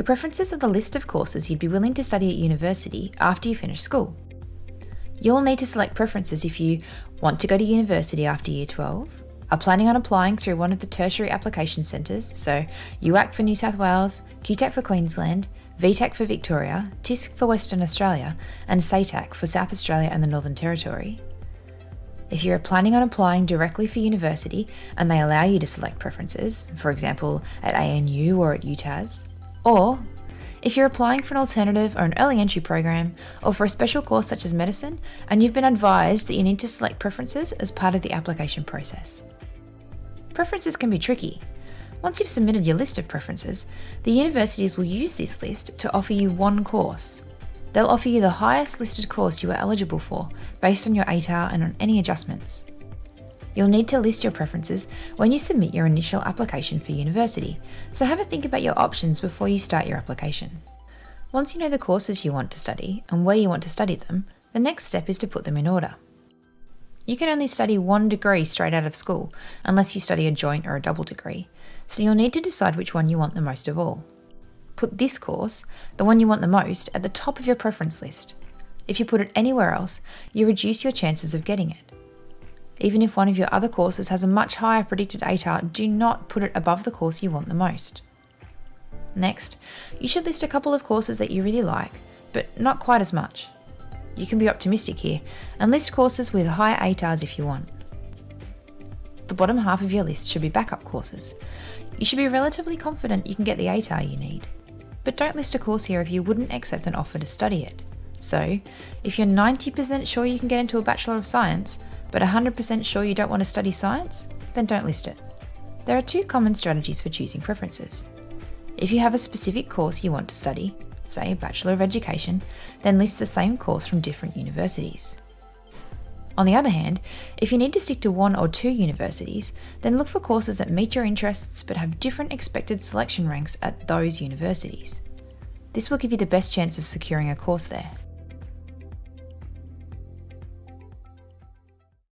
Your preferences are the list of courses you'd be willing to study at university after you finish school. You'll need to select preferences if you want to go to university after year 12, are planning on applying through one of the tertiary application centres, so UAC for New South Wales, QTAC for Queensland, VTAC for Victoria, TISC for Western Australia, and SATAC for South Australia and the Northern Territory. If you're planning on applying directly for university and they allow you to select preferences, for example at ANU or at UTAS, or if you're applying for an alternative or an early entry program, or for a special course such as medicine, and you've been advised that you need to select preferences as part of the application process. Preferences can be tricky. Once you've submitted your list of preferences, the universities will use this list to offer you one course. They'll offer you the highest listed course you are eligible for, based on your ATAR and on any adjustments. You'll need to list your preferences when you submit your initial application for university, so have a think about your options before you start your application. Once you know the courses you want to study and where you want to study them, the next step is to put them in order. You can only study one degree straight out of school, unless you study a joint or a double degree, so you'll need to decide which one you want the most of all. Put this course, the one you want the most, at the top of your preference list. If you put it anywhere else, you reduce your chances of getting it. Even if one of your other courses has a much higher predicted ATAR, do not put it above the course you want the most. Next, you should list a couple of courses that you really like, but not quite as much. You can be optimistic here and list courses with high ATARs if you want. The bottom half of your list should be backup courses. You should be relatively confident you can get the ATAR you need. But don't list a course here if you wouldn't accept an offer to study it. So, if you're 90% sure you can get into a Bachelor of Science, but 100% sure you don't want to study science, then don't list it. There are two common strategies for choosing preferences. If you have a specific course you want to study, say a Bachelor of Education, then list the same course from different universities. On the other hand, if you need to stick to one or two universities, then look for courses that meet your interests but have different expected selection ranks at those universities. This will give you the best chance of securing a course there.